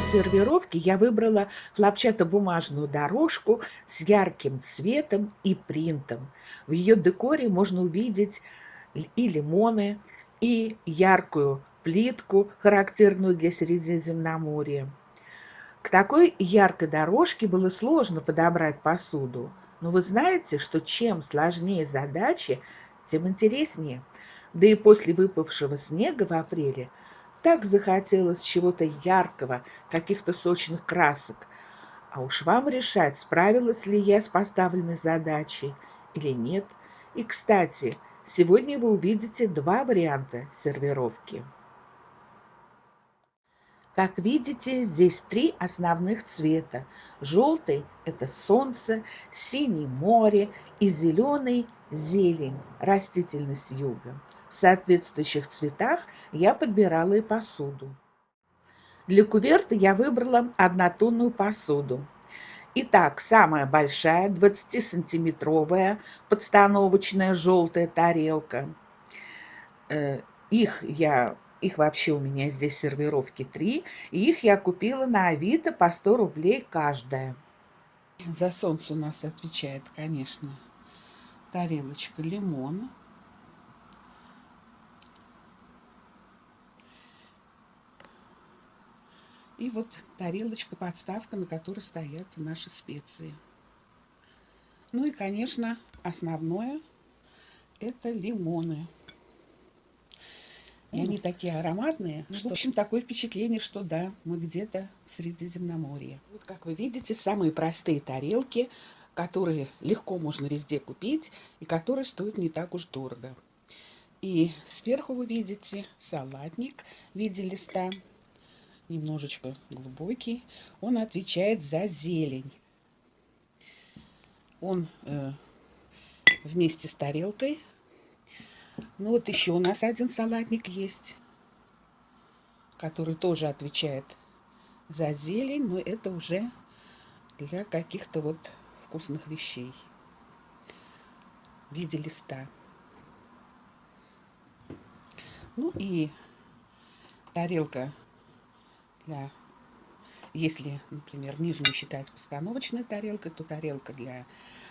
своей сервировке я выбрала хлопчатобумажную дорожку с ярким цветом и принтом. В ее декоре можно увидеть и лимоны, и яркую плитку, характерную для Средиземноморья. К такой яркой дорожке было сложно подобрать посуду. Но вы знаете, что чем сложнее задачи, тем интереснее. Да и после выпавшего снега в апреле так захотелось чего-то яркого, каких-то сочных красок. А уж вам решать, справилась ли я с поставленной задачей или нет. И, кстати, сегодня вы увидите два варианта сервировки. Как видите, здесь три основных цвета. Желтый – это солнце, синий – море и зеленый – зелень, растительность юга. В соответствующих цветах я подбирала и посуду. Для куверта я выбрала однотонную посуду. Итак, самая большая 20-сантиметровая подстановочная желтая тарелка. Э, их я их вообще у меня здесь сервировки три. И их я купила на Авито по 100 рублей каждая. За солнце у нас отвечает, конечно, тарелочка лимон. И вот тарелочка-подставка, на которой стоят наши специи. Ну и, конечно, основное – это лимоны. И они такие ароматные, ну, что, в общем, такое впечатление, что да, мы где-то в Средиземноморье. Вот как вы видите, самые простые тарелки, которые легко можно везде купить и которые стоят не так уж дорого. И сверху вы видите салатник в виде листа, немножечко глубокий. Он отвечает за зелень. Он э, вместе с тарелкой ну вот еще у нас один салатник есть, который тоже отвечает за зелень, но это уже для каких-то вот вкусных вещей в виде листа. Ну и тарелка для, если, например, нижнюю считать постановочной тарелкой, то тарелка для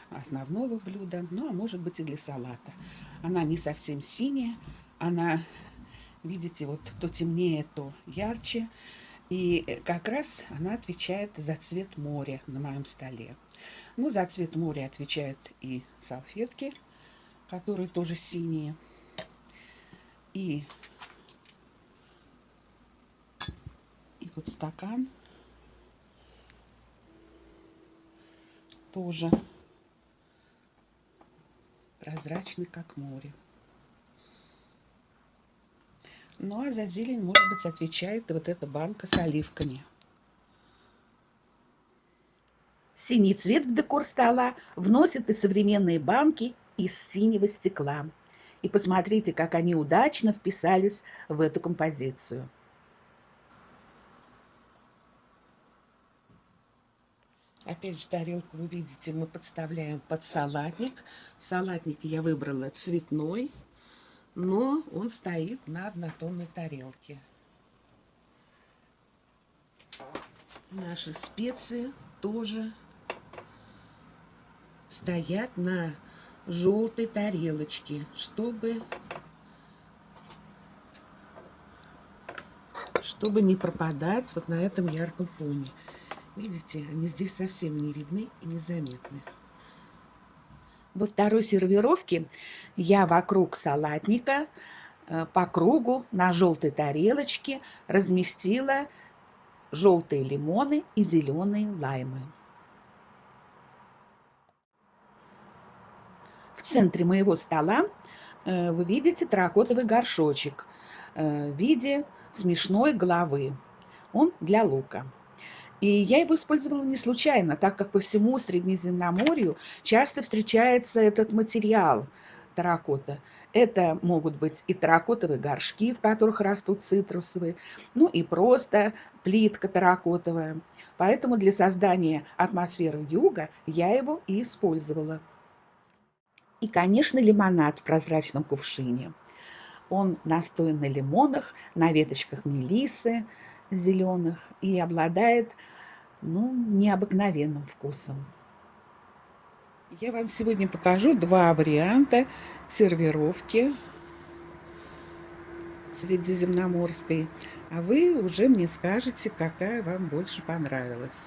основного блюда, ну а может быть и для салата. Она не совсем синяя, она, видите, вот то темнее, то ярче. И как раз она отвечает за цвет моря на моем столе. Ну, за цвет моря отвечают и салфетки, которые тоже синие. И, и вот стакан тоже прозрачный, как море. Ну, а за зелень, может быть, отвечает вот эта банка с оливками. Синий цвет в декор стола вносят и современные банки из синего стекла. И посмотрите, как они удачно вписались в эту композицию. Опять же, тарелку вы видите, мы подставляем под салатник. Салатник я выбрала цветной, но он стоит на однотонной тарелке. Наши специи тоже стоят на желтой тарелочке, чтобы, чтобы не пропадать вот на этом ярком фоне. Видите, они здесь совсем не видны и незаметны. Во второй сервировке я вокруг салатника э, по кругу на желтой тарелочке разместила желтые лимоны и зеленые лаймы. В центре моего стола э, вы видите терракотовый горшочек э, в виде смешной головы. Он для лука. И я его использовала не случайно, так как по всему Средиземноморью часто встречается этот материал терракота. Это могут быть и терракотовые горшки, в которых растут цитрусовые, ну и просто плитка терракотовая. Поэтому для создания атмосферы юга я его и использовала. И, конечно, лимонад в прозрачном кувшине. Он настоен на лимонах, на веточках мелисы, зеленых и обладает ну, необыкновенным вкусом. Я вам сегодня покажу два варианта сервировки средиземноморской. А вы уже мне скажете, какая вам больше понравилась.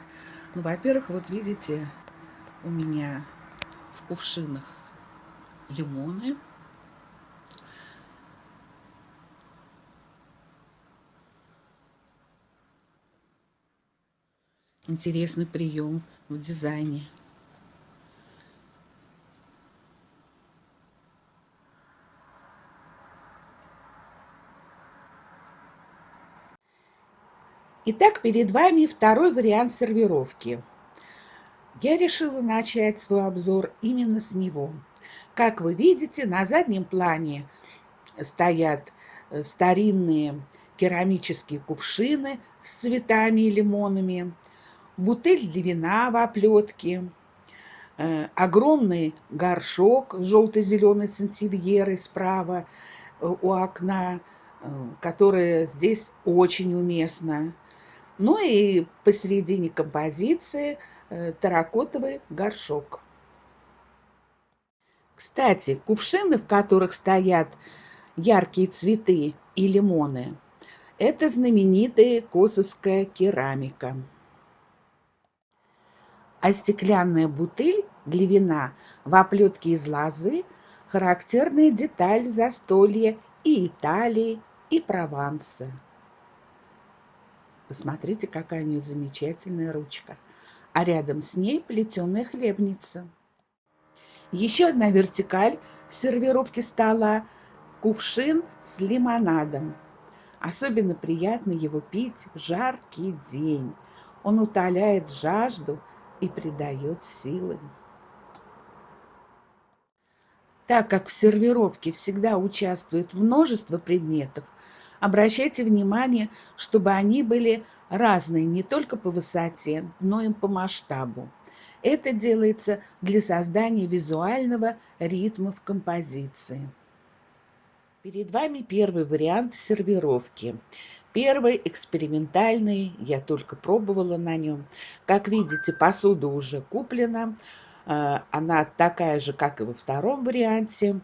Ну, во-первых, вот видите, у меня в кувшинах лимоны. Интересный прием в дизайне. Итак, перед вами второй вариант сервировки. Я решила начать свой обзор именно с него. Как вы видите, на заднем плане стоят э, старинные керамические кувшины с цветами и лимонами, бутыль для вина в оплетке, э, огромный горшок желто-зеленой сантильерой справа э, у окна, которая здесь очень уместна. Ну и посередине композиции э, терракотовый горшок. Кстати, кувшины, в которых стоят яркие цветы и лимоны, это знаменитая косовская керамика. А стеклянная бутыль для вина в оплетке из лозы – характерная деталь застолья и Италии, и Прованса. Посмотрите, какая у нее замечательная ручка. А рядом с ней плетеная хлебница. Еще одна вертикаль в сервировке стола – кувшин с лимонадом. Особенно приятно его пить в жаркий день. Он утоляет жажду и придает силы. Так как в сервировке всегда участвует множество предметов, Обращайте внимание, чтобы они были разные не только по высоте, но и по масштабу. Это делается для создания визуального ритма в композиции. Перед вами первый вариант сервировки. Первый экспериментальный, я только пробовала на нем. Как видите, посуда уже куплена. Э, она такая же, как и во втором варианте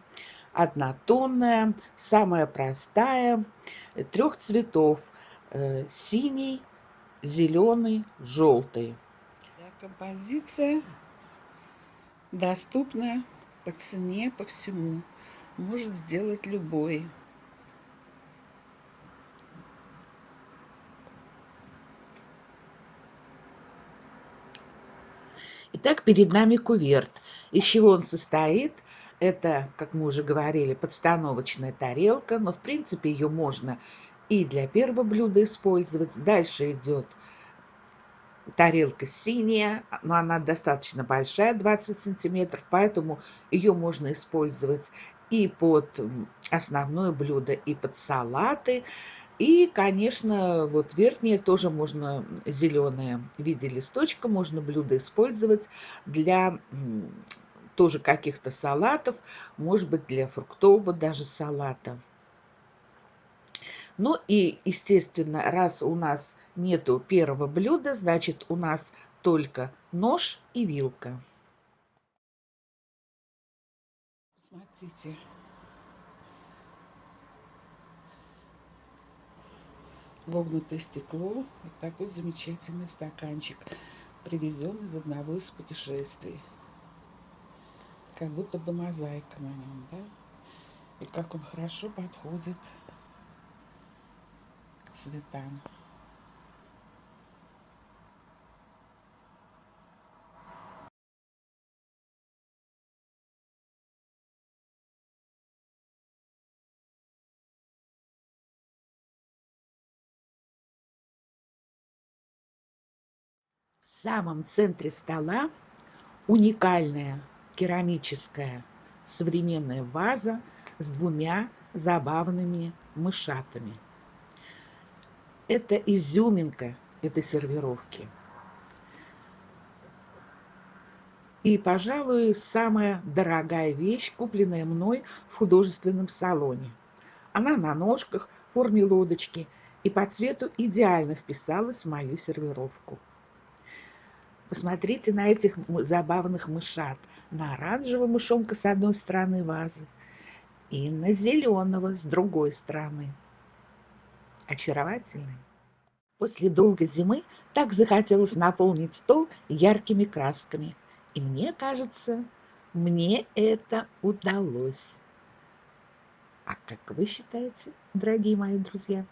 однотонная, самая простая, трех цветов, э, синий, зеленый, желтый. Композиция доступна по цене, по всему. Может сделать любой. Итак, перед нами куверт. Из чего он состоит? Это, как мы уже говорили, подстановочная тарелка, но в принципе ее можно и для первого блюда использовать. Дальше идет тарелка синяя, но она достаточно большая, 20 сантиметров, поэтому ее можно использовать и под основное блюдо, и под салаты. И, конечно, вот верхнее тоже можно, зеленое в виде листочка, можно блюдо использовать для тоже каких-то салатов, может быть, для фруктового даже салата. Ну и, естественно, раз у нас нету первого блюда, значит, у нас только нож и вилка. Смотрите. Вогнутое стекло. Вот такой замечательный стаканчик, привезен из одного из путешествий как будто бы мозаика на нем, да? И как он хорошо подходит к цветам. Самом центре стола уникальная керамическая современная ваза с двумя забавными мышатами. Это изюминка этой сервировки. И, пожалуй, самая дорогая вещь, купленная мной в художественном салоне. Она на ножках в форме лодочки и по цвету идеально вписалась в мою сервировку. Посмотрите на этих забавных мышат. На оранжевого мышонка с одной стороны вазы и на зеленого с другой стороны. Очаровательный. После долгой зимы так захотелось наполнить стол яркими красками. И мне кажется, мне это удалось. А как вы считаете, дорогие мои друзья?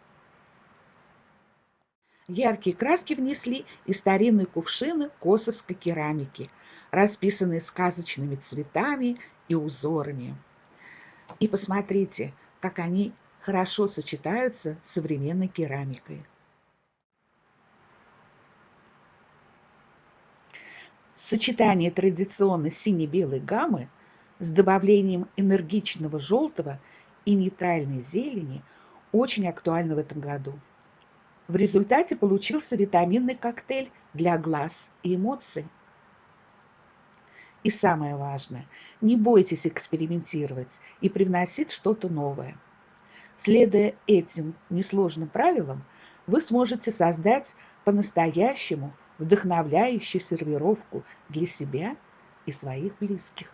Яркие краски внесли и старинные кувшины косовской керамики, расписанные сказочными цветами и узорами. И посмотрите, как они хорошо сочетаются с современной керамикой. Сочетание традиционной сине-белой гаммы с добавлением энергичного желтого и нейтральной зелени очень актуально в этом году. В результате получился витаминный коктейль для глаз и эмоций. И самое важное, не бойтесь экспериментировать и привносить что-то новое. Следуя этим несложным правилам, вы сможете создать по-настоящему вдохновляющую сервировку для себя и своих близких.